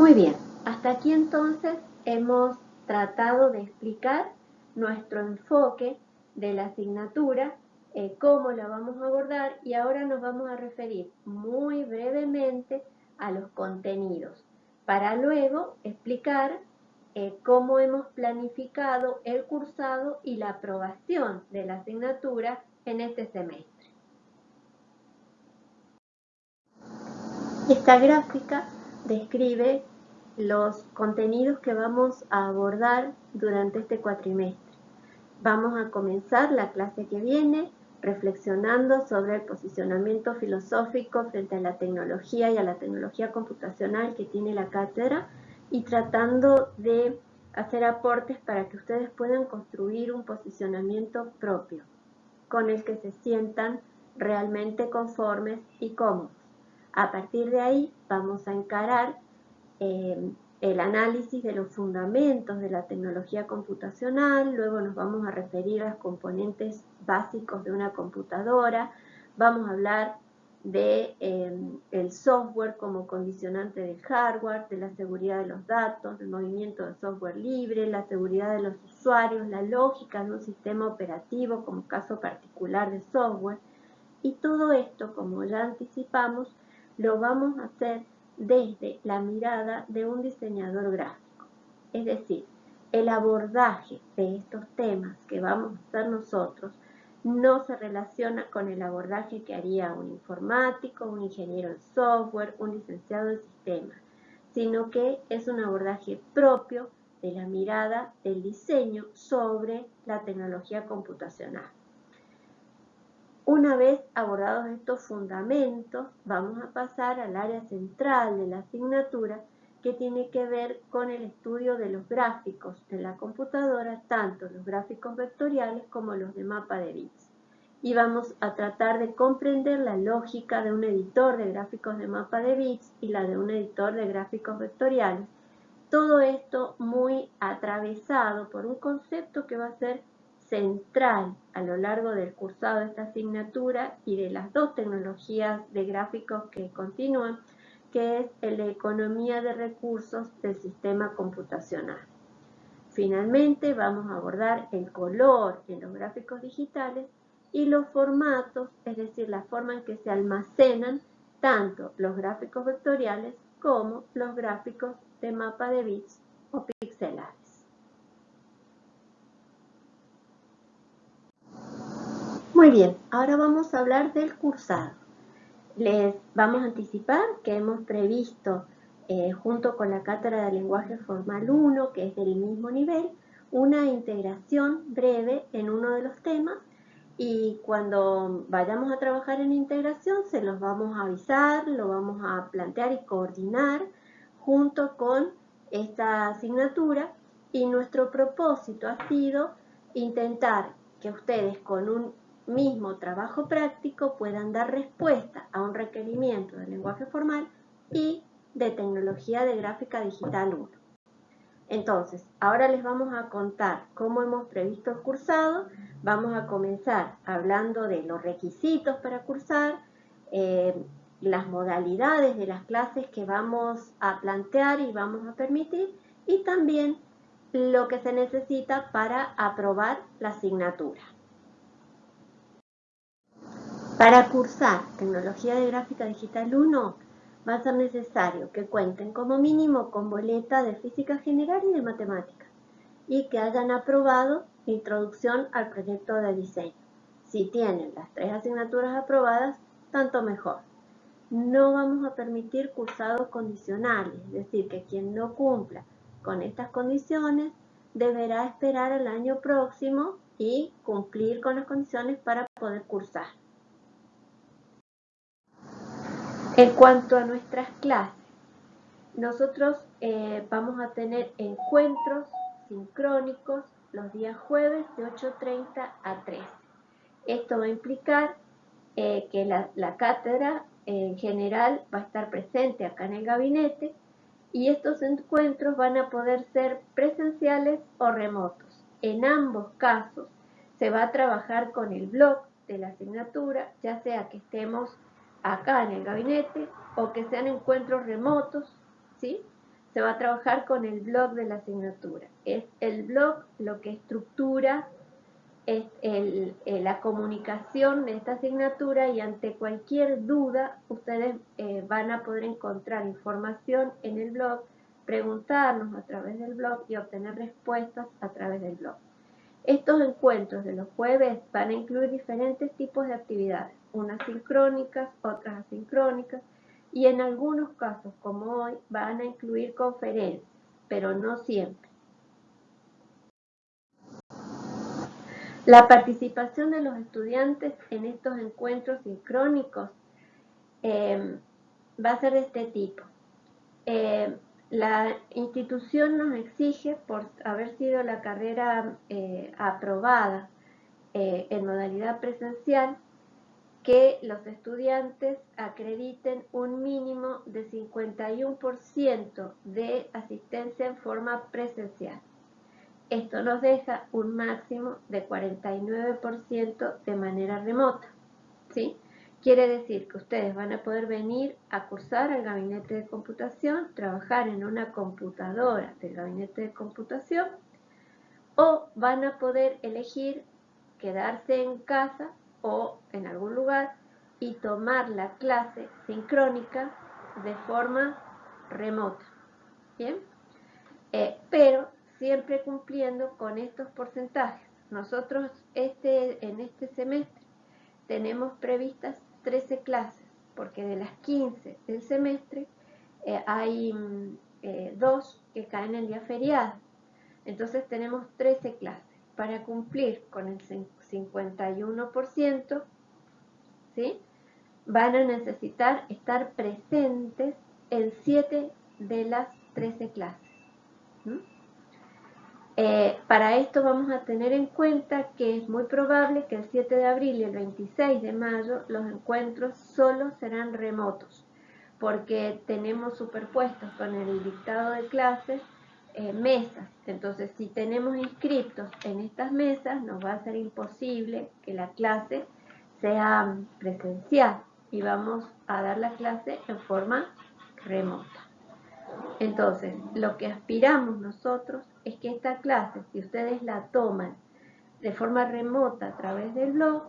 Muy bien, hasta aquí entonces hemos tratado de explicar nuestro enfoque de la asignatura, eh, cómo la vamos a abordar y ahora nos vamos a referir muy brevemente a los contenidos para luego explicar eh, cómo hemos planificado el cursado y la aprobación de la asignatura en este semestre. Esta gráfica describe los contenidos que vamos a abordar durante este cuatrimestre. Vamos a comenzar la clase que viene reflexionando sobre el posicionamiento filosófico frente a la tecnología y a la tecnología computacional que tiene la cátedra y tratando de hacer aportes para que ustedes puedan construir un posicionamiento propio con el que se sientan realmente conformes y cómodos. A partir de ahí vamos a encarar eh, el análisis de los fundamentos de la tecnología computacional, luego nos vamos a referir a los componentes básicos de una computadora, vamos a hablar de em, el software como condicionante del hardware, de la seguridad de los datos, del movimiento de software libre, la seguridad de los usuarios, la lógica de un sistema operativo como caso particular de software. Y todo esto, como ya anticipamos, lo vamos a hacer desde la mirada de un diseñador gráfico. Es decir, el abordaje de estos temas que vamos a hacer nosotros no se relaciona con el abordaje que haría un informático, un ingeniero en software, un licenciado en sistemas, sino que es un abordaje propio de la mirada del diseño sobre la tecnología computacional. Una vez abordados estos fundamentos, vamos a pasar al área central de la asignatura que tiene que ver con el estudio de los gráficos en la computadora, tanto los gráficos vectoriales como los de mapa de bits. Y vamos a tratar de comprender la lógica de un editor de gráficos de mapa de bits y la de un editor de gráficos vectoriales. Todo esto muy atravesado por un concepto que va a ser central a lo largo del cursado de esta asignatura y de las dos tecnologías de gráficos que continúan, que es de economía de recursos del sistema computacional. Finalmente vamos a abordar el color en los gráficos digitales y los formatos, es decir, la forma en que se almacenan tanto los gráficos vectoriales como los gráficos de mapa de bits o pixelares. Muy bien, ahora vamos a hablar del cursado. Les vamos a anticipar que hemos previsto, eh, junto con la Cátedra de Lenguaje Formal 1, que es del mismo nivel, una integración breve en uno de los temas y cuando vayamos a trabajar en integración se los vamos a avisar, lo vamos a plantear y coordinar junto con esta asignatura y nuestro propósito ha sido intentar que ustedes con un mismo trabajo práctico puedan dar respuesta a un requerimiento de lenguaje formal y de tecnología de gráfica digital 1. Entonces, ahora les vamos a contar cómo hemos previsto el cursado. Vamos a comenzar hablando de los requisitos para cursar, eh, las modalidades de las clases que vamos a plantear y vamos a permitir y también lo que se necesita para aprobar la asignatura. Para cursar Tecnología de Gráfica Digital 1 va a ser necesario que cuenten como mínimo con boleta de Física General y de Matemáticas y que hayan aprobado Introducción al Proyecto de Diseño. Si tienen las tres asignaturas aprobadas, tanto mejor. No vamos a permitir cursados condicionales, es decir, que quien no cumpla con estas condiciones deberá esperar al año próximo y cumplir con las condiciones para poder cursar. En cuanto a nuestras clases, nosotros eh, vamos a tener encuentros sincrónicos los días jueves de 8.30 a 13. Esto va a implicar eh, que la, cátedra en general va a estar presente acá en el gabinete y estos encuentros van a poder ser presenciales o remotos. En ambos casos se va a trabajar con el blog de la asignatura, ya sea que estemos acá en el gabinete o que sean encuentros remotos, ¿sí? se va a trabajar con el blog de la asignatura. Es el blog lo que estructura es la comunicación de esta asignatura y ante cualquier duda ustedes eh, van a poder encontrar información en el blog, preguntarnos a través del blog y obtener respuestas a través del blog. Estos encuentros de los jueves van a incluir diferentes tipos de actividades, unas sincrónicas, otras asincrónicas, y en algunos casos, como hoy, van a incluir conferencias, pero no siempre. La participación de los estudiantes en estos encuentros sincrónicos eh, va a ser de este tipo. Eh, la institución nos exige, por haber sido la carrera eh, aprobada eh, en modalidad presencial, que los estudiantes acrediten un mínimo de 51% de asistencia en forma presencial. Esto nos deja un máximo de 49% de manera remota. ¿sí? Quiere decir que ustedes van a poder venir a cursar al gabinete de computación, trabajar en una computadora del gabinete de computación o van a poder elegir quedarse en casa o en algún lugar y tomar la clase sincrónica de forma remota. ¿Bien? Eh, pero siempre cumpliendo con estos porcentajes. Nosotros este, en este semestre tenemos previstas 13 clases, porque de las 15 del semestre eh, hay mm, eh, dos que caen el día feriado. Entonces tenemos 13 clases. Para cumplir con el 51%, ¿sí? van a necesitar estar presentes en 7 de las 13 clases. Eh, para esto vamos a tener en cuenta que es muy probable que el 7 de abril y el 26 de mayo los encuentros solo serán remotos, porque tenemos superpuestos con el dictado de clases eh, mesas. Entonces, si tenemos inscriptos en estas mesas, nos va a ser imposible que la clase sea presencial y vamos a dar la clase en forma remota. Entonces, lo que aspiramos nosotros es que esta clase, si ustedes la toman de forma remota a través del blog,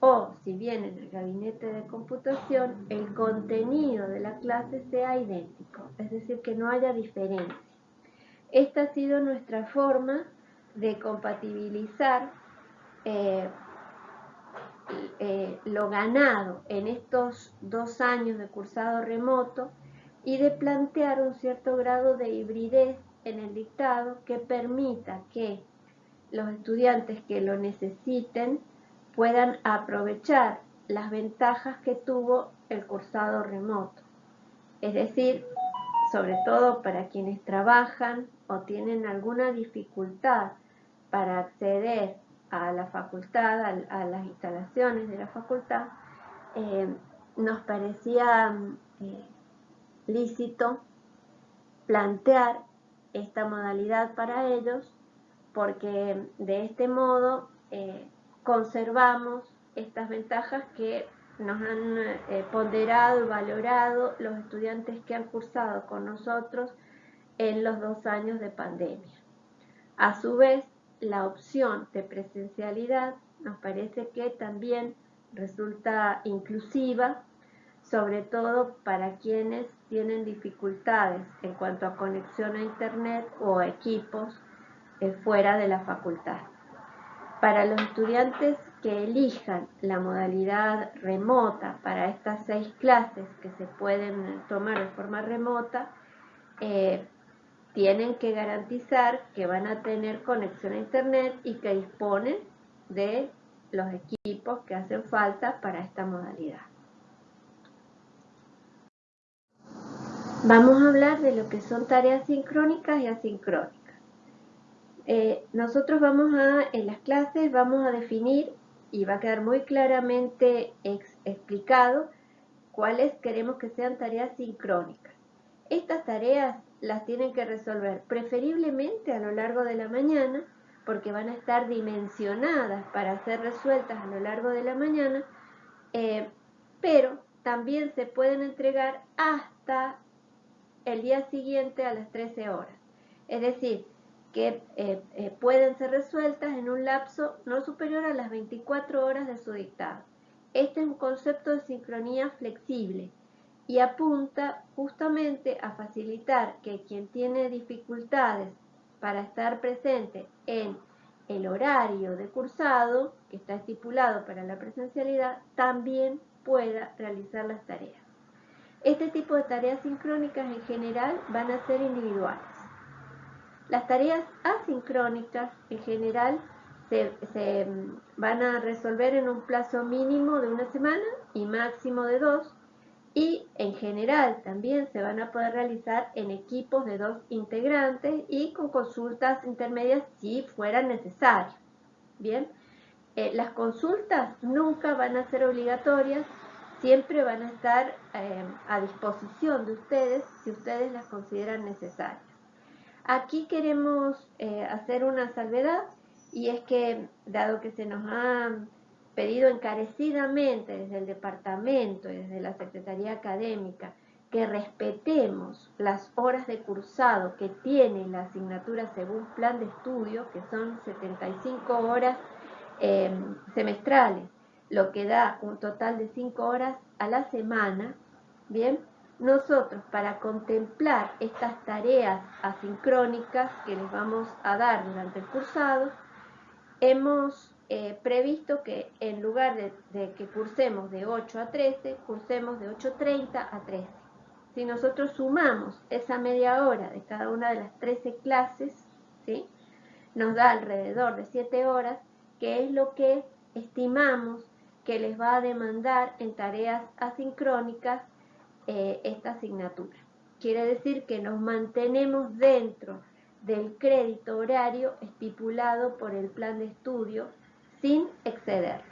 o si vienen el gabinete de computación, el contenido de la clase sea idéntico, es decir, que no haya diferencia. Esta ha sido nuestra forma de compatibilizar eh, eh, lo ganado en estos dos años de cursado remoto y de plantear un cierto grado de hibridez en el dictado que permita que los estudiantes que lo necesiten puedan aprovechar las ventajas que tuvo el cursado remoto. Es decir, sobre todo para quienes trabajan o tienen alguna dificultad para acceder a la facultad, a, las instalaciones de la facultad, eh, nos parecía eh, lícito plantear esta modalidad para ellos porque de este modo eh, conservamos estas ventajas que nos han eh, ponderado y valorado los estudiantes que han cursado con nosotros en los dos años de pandemia. A su vez, la opción de presencialidad nos parece que también resulta inclusiva sobre todo para quienes tienen dificultades en cuanto a conexión a Internet o equipos eh, fuera de la facultad. Para los estudiantes que elijan la modalidad remota para estas seis clases que se pueden tomar de forma remota, eh, tienen que garantizar que van a tener conexión a Internet y que disponen de los equipos que hacen falta para esta modalidad. Vamos a hablar de lo que son tareas sincrónicas y asincrónicas. Eh, nosotros vamos a, en las clases, vamos a definir y va a quedar muy claramente explicado cuáles queremos que sean tareas sincrónicas. Estas tareas las tienen que resolver preferiblemente a lo largo de la mañana porque van a estar dimensionadas para ser resueltas a lo largo de la mañana, eh, pero también se pueden entregar hasta el día siguiente a las 13 horas. Es decir, que eh, eh, pueden ser resueltas en un lapso no superior a las 24 horas de su dictado. Este es un concepto de sincronía flexible y apunta justamente a facilitar que quien tiene dificultades para estar presente en el horario de cursado que está estipulado para la presencialidad también pueda realizar las tareas. Este tipo de tareas sincrónicas en general van a ser individuales. Las tareas asincrónicas en general se, mm, van a resolver en un plazo mínimo de una semana y máximo de dos y en general también se van a poder realizar en equipos de dos integrantes y con consultas intermedias si fuera necesario. Bien, eh, las consultas nunca van a ser obligatorias, siempre van a estar eh, a disposición de ustedes si ustedes las consideran necesarias. Aquí queremos eh, hacer una salvedad y es que, dado que se nos ha pedido encarecidamente desde el departamento y desde la Secretaría Académica que respetemos las horas de cursado que tiene la asignatura según plan de estudio, que son 75 horas em, semestrales, lo que da un total de 5 horas a la semana, bien, nosotros para contemplar estas tareas asincrónicas que les vamos a dar durante el cursado, hemos eh, previsto que en lugar de, que cursemos de 8 a 13, cursemos de 8.30 a 13. Si nosotros sumamos esa media hora de cada una de las 13 clases, ¿sí? nos da alrededor de 7 horas, que es lo que estimamos que les va a demandar en tareas asincrónicas eh, esta asignatura. Quiere decir que nos mantenemos dentro del crédito horario estipulado por el plan de estudio sin excederlo.